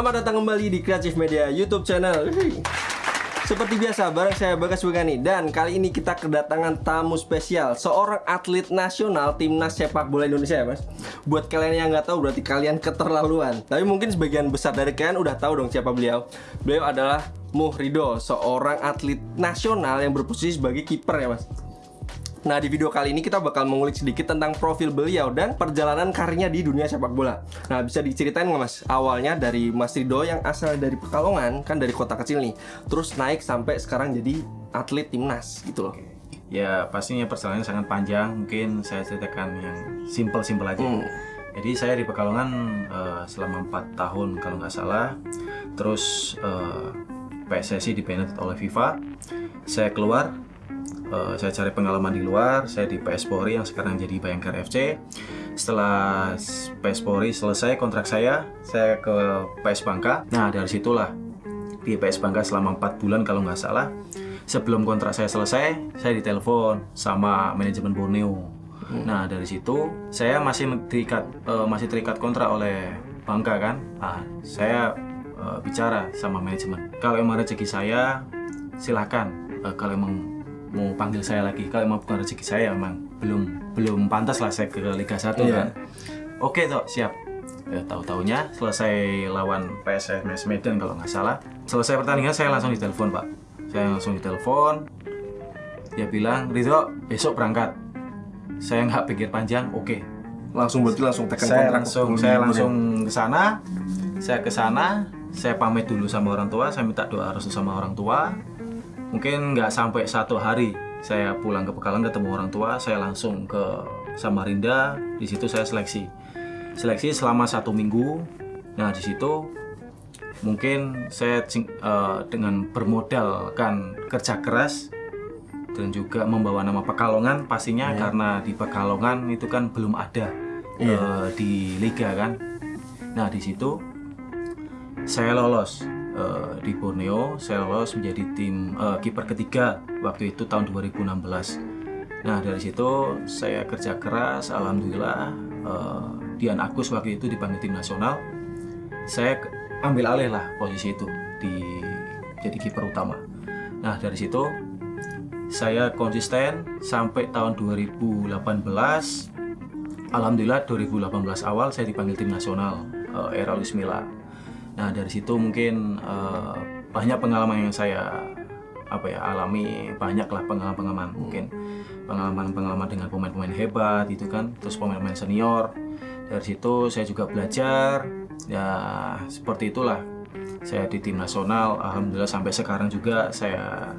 Selamat datang kembali di Creative Media YouTube channel. Seperti biasa, bareng saya Bagas Begani dan kali ini kita kedatangan tamu spesial, seorang atlet nasional timnas sepak bola Indonesia ya mas. Buat kalian yang nggak tahu berarti kalian keterlaluan. Tapi mungkin sebagian besar dari kalian udah tahu dong siapa beliau. Beliau adalah Muhrido, seorang atlet nasional yang berposisi sebagai kiper ya mas. Nah di video kali ini kita bakal mengulik sedikit tentang profil beliau dan perjalanan karirnya di dunia sepak bola. Nah bisa diceritain nggak mas? Awalnya dari Mas Rido yang asal dari Pekalongan, kan dari kota kecil nih Terus naik sampai sekarang jadi atlet timnas gitu loh. Ya pastinya perjalanannya sangat panjang. Mungkin saya ceritakan yang simple-simple aja. Hmm. Jadi saya di Pekalongan eh, selama 4 tahun kalau nggak salah. Terus eh, PSSI dibanned oleh FIFA. Saya keluar eh, Saya cari pengalaman di luar Saya di PS Polri yang sekarang jadi Bayangkara FC Setelah PS Polri selesai kontrak saya Saya ke PS Bangka. Nah dari situlah di PS Bangka selama 4 bulan kalau nggak salah. Sebelum kontrak saya selesai saya ditelepon sama manajemen Borneo. Nah dari situ saya masih terikat eh, masih terikat kontrak oleh Bangka kan? Ah saya eh, bicara sama manajemen. Kalau emang rezeki saya silahkan kalau emang mau panggil saya lagi. Kalau emang bukan rezeki saya emang belum belum pantas lah saya ke Liga 1 Iya. kan. Oke toh siap. Ya tahu taunya selesai lawan PSMS Medan kalau nggak salah. Selesai pertandingan saya langsung ditelepon pak. Saya langsung ditelepon. Dia bilang Ridho besok berangkat. Saya nggak pikir panjang oke. Langsung berarti langsung tekan saya kontrak. langsung saya langsung ke sana. Saya ke sana saya pamit dulu sama orang tua saya minta doa restu sama orang tua mungkin nggak sampai satu hari saya pulang ke Pekalongan ketemu orang tua saya langsung ke Samarinda. Di situ saya seleksi. Seleksi selama satu minggu. Nah di situ mungkin saya eh, dengan bermodalkan kerja keras dan juga membawa nama Pekalongan pastinya karena di Pekalongan itu kan belum ada eh, di liga kan. Nah di situ saya lolos eh, di Borneo, saya lolos menjadi tim eh, kiper ketiga waktu itu tahun 2016. Nah dari situ saya kerja keras, alhamdulillah eh, Dian Agus waktu itu dipanggil tim nasional. Saya ambil alih lah posisi itu di jadi kiper utama. Nah dari situ saya konsisten sampai tahun 2018 Alhamdulillah 2018 awal saya dipanggil tim nasional eh, era Luis Milla Nah dari situ mungkin eh, banyak pengalaman yang saya apa ya alami. Banyaklah pengalaman-pengalaman. Mungkin pengalaman-pengalaman dengan pemain-pemain hebat itu kan. Terus pemain-pemain senior. Dari situ saya juga belajar. Ya seperti itulah. Saya di tim nasional. Alhamdulillah sampai sekarang juga saya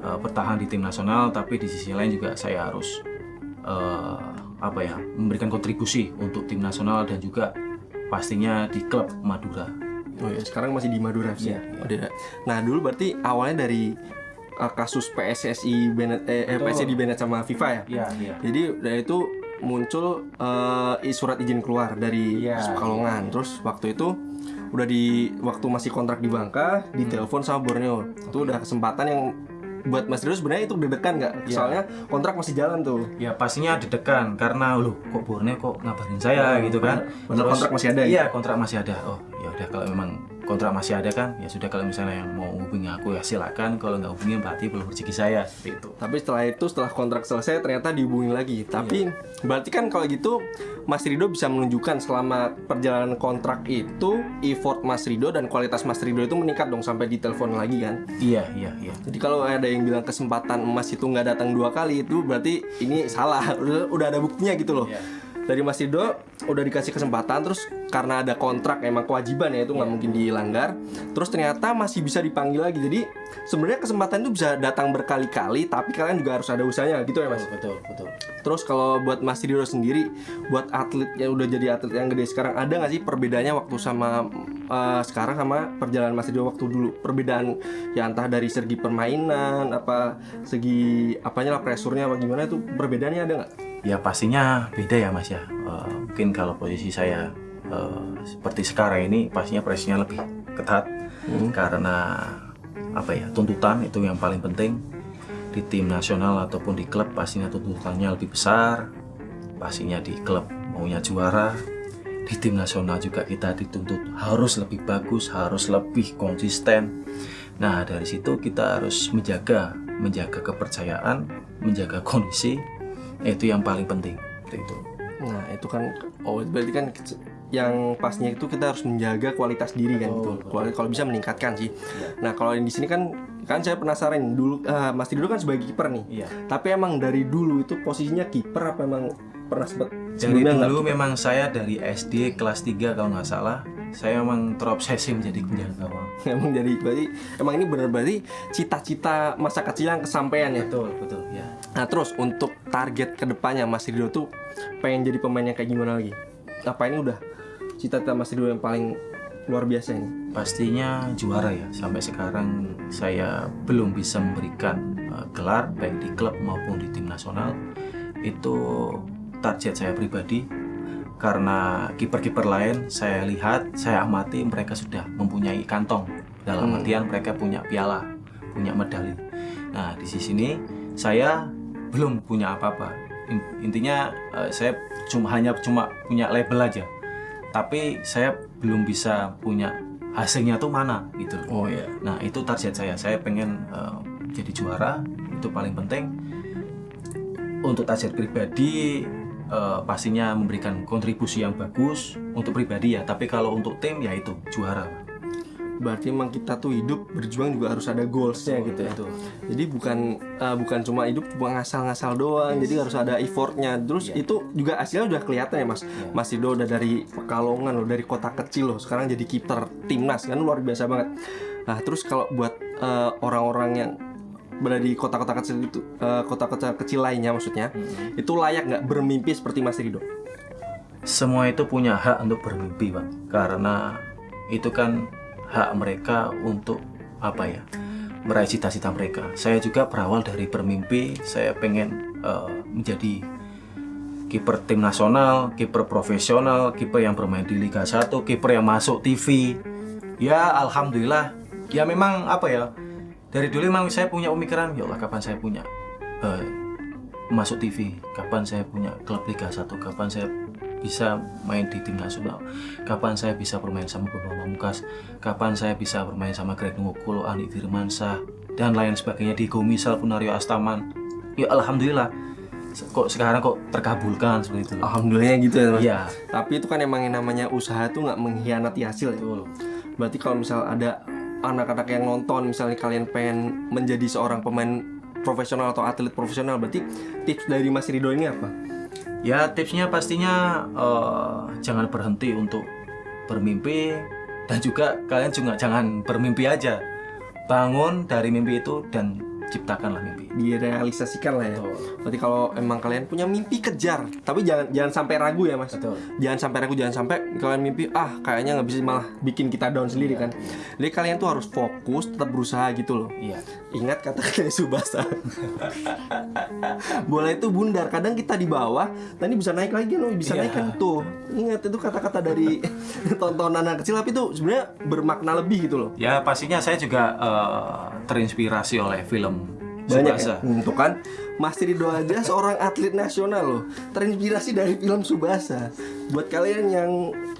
eh, bertahan di tim nasional. Tapi di sisi lain juga saya harus eh, apa ya memberikan kontribusi untuk tim nasional dan juga pastinya di klub Madura Oh ya, sekarang masih di Madura FC. Iya, iya. Oh, Nah, dulu berarti awalnya dari uh, kasus PSSI Bennett eh, eh, Betul. PSSI di Bennett sama FIFA ya. iya iya Jadi dari itu muncul uh, surat izin keluar dari Iya, Pekalongan. Terus waktu itu udah di waktu masih kontrak di Bangka, ditelepon sama Borneo. Itu udah kesempatan yang buat Mas Rio sebenarnya itu deg-degan nggak? Iya. Soalnya kontrak masih jalan tuh. ya pastinya deg-degan karena loh kok Borneo kok ngabarin saya gitu kan Bener, kontrak masih ada ya? iya kontrak masih ada oh ya udah kalau memang kontrak masih ada kan ya sudah kalau misalnya yang mau hubungi aku ya silakan kalau nggak hubungi berarti belum rezeki saya seperti itu Tapi setelah itu setelah kontrak selesai ternyata dihubungin lagi. Tapi berarti kan kalau gitu Mas Rido bisa menunjukkan selama perjalanan kontrak itu effort Mas Rido dan kualitas Mas Rido itu meningkat dong sampai ditelepon lagi kan. iya iya iya Jadi kalau ada yang bilang kesempatan emas itu nggak datang dua kali itu berarti ini salah. Udah, udah ada buktinya gitu loh. Iya. Dari Mas Rido udah dikasih kesempatan terus karena ada kontrak emang kewajiban ya itu nggak mungkin dilanggar. Terus ternyata masih bisa dipanggil lagi. Jadi sebenarnya kesempatan itu bisa datang berkali-kali tapi kalian juga harus ada usahanya gitu ya Mas. betul betul Terus kalau buat Mas Rido sendiri, buat atlet yang udah jadi atlet yang gede sekarang, ada nggak sih perbedaannya waktu sama eh, sekarang sama perjalanan Mas Rido waktu dulu? Perbedaan ya entah dari segi permainan, apa segi apanya lah presurnya apa gimana itu perbedaannya ada nggak? Ya pastinya beda ya mas ya. Eh, mungkin kalau posisi saya eh, seperti sekarang ini pastinya presinya lebih ketat karena apa ya tuntutan itu yang paling penting di tim nasional ataupun di klub pastinya tuntutannya lebih besar. Pastinya di klub maunya juara, di tim nasional juga kita dituntut harus lebih bagus, harus lebih konsisten. Nah dari situ kita harus menjaga, menjaga kepercayaan, menjaga kondisi, itu yang paling penting. Itu. Nah itu kan oh berarti kan yang pasnya itu kita harus menjaga kualitas diri kan Betul, gitu. betul. Kuali- Kalau bisa meningkatkan sih. Nah kalau yang di sini kan kan saya penasaran dulu eh, Mas Rido kan sebagai kiper nih. Iya. Tapi emang dari dulu itu posisinya kiper apa emang pernah sempat Dari dulu memang saya dari SD kelas 3 kalau nggak salah, saya memang terobsesi menjadi penjaga gawang. emang jadi berarti emang ini benar berarti cita-cita masa kecil yang kesampaian ya. Betul, betul, ya. Nah terus untuk target ke depannya Mas Rido tuh pengen jadi pemain yang kayak gimana lagi? Apa ini udah cita-cita Mas Rido yang paling luar biasa ini? Pastinya juara ya. Sampai sekarang saya belum bisa memberikan uh, gelar baik di klub maupun di tim nasional. Itu target saya pribadi karena kiper-kiper lain saya lihat, saya amati mereka sudah mempunyai kantong. Dalam Hmm. artian mereka punya piala, punya medali. Nah, di sini saya belum punya apa-apa. In- Intinya eh, saya cuma hanya cuma punya label aja. Tapi saya belum bisa punya hasilnya tuh mana gitu. Oh iya. Nah, itu target saya. Saya pengen eh, jadi juara, itu paling penting. Untuk target pribadi eh, pastinya memberikan kontribusi yang bagus untuk pribadi ya, tapi kalau untuk tim ya itu juara. Berarti emang kita tuh hidup berjuang juga harus ada goalsnya gitu ya. Itu. Jadi bukan uh, bukan cuma hidup cuma ngasal-ngasal doang. Jadi harus ada effortnya. Terus Iya. itu juga hasilnya udah kelihatan ya mas. Mas Rido udah dari Pekalongan loh, dari kota kecil loh. Sekarang jadi kiper timnas kan luar biasa banget. Nah terus kalau buat uh, orang-orang yang berada di kota-kota kecil itu, uh, kota-kota kecil lainnya maksudnya, Hmm. itu layak nggak bermimpi seperti Mas Rido? Semua itu punya hak untuk bermimpi, Pak. Karena itu kan hak mereka untuk apa ya? Meraih cita-cita mereka. Saya juga berawal dari bermimpi, saya pengen eh, menjadi kiper tim nasional, kiper profesional, kiper yang bermain di Liga 1, kiper yang masuk TV. Ya, alhamdulillah. Ya memang apa ya? Dari dulu memang saya punya pemikiran, ya Allah kapan saya punya eh, masuk TV, kapan saya punya klub Liga 1, kapan saya bisa main di tim nasional, kapan saya bisa bermain sama Bambang Pamungkas, kapan saya bisa bermain sama Greg Nungokolo, Andi Firmansyah, dan lain sebagainya di Gomisal Punario Astaman. Ya alhamdulillah. Kok sekarang kok terkabulkan seperti itu. Alhamdulillah gitu ya mas. Iya. Tapi itu kan emang yang namanya usaha tuh nggak mengkhianati hasil ya. Betul. Berarti kalau misal ada anak-anak yang nonton misalnya kalian pengen menjadi seorang pemain profesional atau atlet profesional berarti tips dari Mas Rido ini apa? Ya tipsnya pastinya eh, jangan berhenti untuk bermimpi dan juga kalian juga jangan bermimpi aja. Bangun dari mimpi itu dan ciptakanlah mimpi. Direalisasikan lah ya. Betul. Berarti kalau emang kalian punya mimpi kejar, tapi jangan jangan sampai ragu ya mas. Betul. Jangan sampai ragu, jangan sampai kalian mimpi ah kayaknya nggak bisa malah bikin kita down sendiri kan. Jadi kalian tuh harus fokus, tetap berusaha gitu loh. Iya. Ingat kata kata Subasa. Bola itu bundar. Kadang kita di bawah, tadi bisa naik lagi loh, bisa Iya. naik kan tuh. Ingat itu kata-kata dari tontonan anak kecil tapi itu sebenarnya bermakna lebih gitu loh. Ya pastinya saya juga eh, terinspirasi oleh film Banyak Subasa. ya. Untuk kan Mas Rido aja seorang atlet nasional loh. Terinspirasi dari film Subasa. Buat kalian yang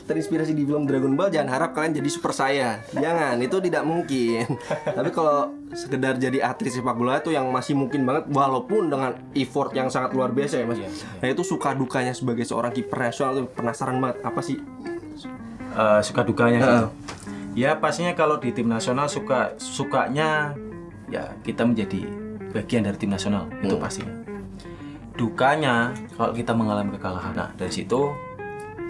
terinspirasi di film Dragon Ball jangan harap kalian jadi super saya. Jangan, itu tidak mungkin. Tapi kalau sekedar jadi atlet sepak bola itu yang masih mungkin banget walaupun dengan effort yang sangat luar biasa ya Mas. Iya, iya. Nah, itu suka dukanya sebagai seorang kiper nasional tuh penasaran banget apa sih? Eh, suka dukanya Heeh. gitu. Ya pastinya kalau di tim nasional suka sukanya ya kita menjadi bagian dari tim nasional itu pastinya. Dukanya kalau kita mengalami kekalahan. Nah dari situ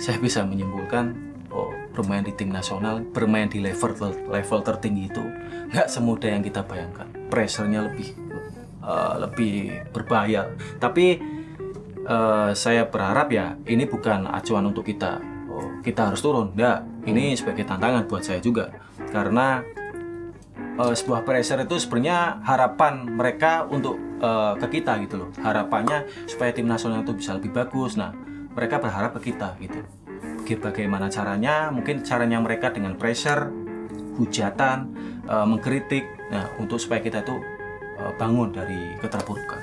saya bisa menyimpulkan oh bermain di tim nasional, bermain di level level tertinggi itu nggak semudah yang kita bayangkan. Pressure-nya lebih eh, lebih berbahaya. Tapi eh, saya berharap ya ini bukan acuan untuk kita. Oh, kita harus turun. Enggak, ini sebagai tantangan buat saya juga. Karena eh, sebuah pressure itu sebenarnya harapan mereka untuk eh, ke kita gitu loh. Harapannya supaya tim nasional itu bisa lebih bagus. Nah, mereka berharap ke kita gitu. Baga- Bagaimana caranya? Mungkin caranya mereka dengan pressure, hujatan, eh, mengkritik. Nah, untuk supaya kita itu eh, bangun dari keterpurukan.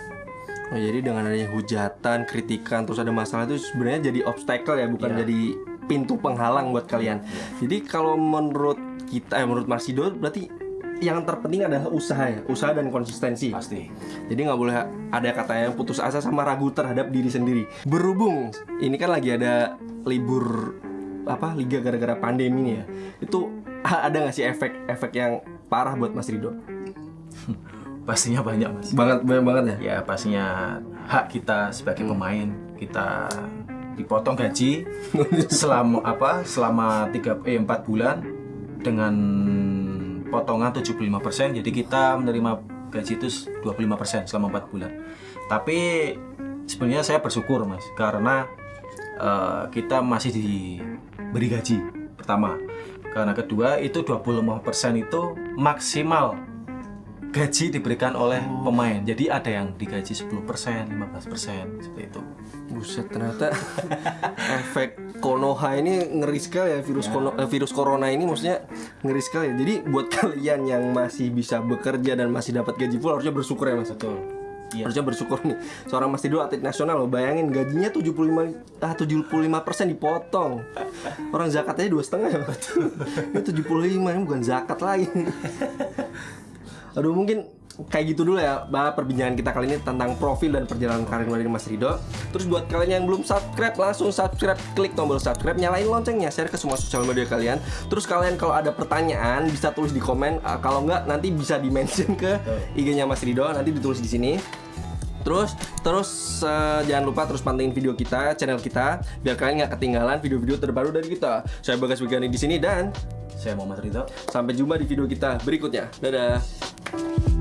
Oh, jadi dengan adanya hujatan, kritikan, terus ada masalah itu sebenarnya jadi obstacle ya, bukan Iya. jadi pintu penghalang buat kalian. Jadi kalau menurut kita, eh, menurut Mas Rido berarti yang terpenting adalah usaha ya, usaha dan konsistensi. Pasti. Jadi nggak boleh ada kata yang putus asa sama ragu terhadap diri sendiri. Berhubung ini kan lagi ada libur apa liga gara-gara pandemi nih ya. Itu ada nggak sih efek-efek yang parah buat Mas Rido? Pastinya banyak mas. Banget banyak banget ya. Ya pastinya hak kita sebagai pemain kita dipotong gaji selama apa selama tiga eh, 4 bulan dengan potongan 75% jadi kita menerima gaji itu 25% selama 4 bulan. Tapi sebenarnya saya bersyukur mas karena eh, kita masih diberi gaji pertama. Karena kedua itu 25% itu maksimal gaji diberikan oleh pemain jadi ada yang digaji 10% 15% seperti itu Buset ternyata efek Konoha ini ngeri sekali ya virus kono, eh, virus corona ini maksudnya ngeri sekali. Jadi buat kalian yang masih bisa bekerja dan masih dapat gaji full harusnya bersyukur ya Mas. betul iya Harusnya bersyukur nih. Seorang Mas Tido atlet nasional loh. Bayangin gajinya 75 ah 75% dipotong. Orang zakatnya dua setengah ya. Ini 75 ini bukan zakat lagi. Aduh mungkin kayak gitu dulu ya bah perbincangan kita kali ini tentang profil dan perjalanan karir dari Mas Rido. Terus buat kalian yang belum subscribe langsung subscribe, klik tombol subscribe, nyalain loncengnya, share ke semua sosial media kalian. Terus kalian kalau ada pertanyaan bisa tulis di komen, Ah, kalau nggak nanti bisa di mention ke IG-nya Mas Rido, nanti ditulis di sini. Terus terus eh, jangan lupa terus pantengin video kita, channel kita biar kalian nggak ketinggalan video-video terbaru dari kita. Saya Bagas Wigani di sini dan saya Muhammad Ridho sampai jumpa di video kita berikutnya. Dadah. you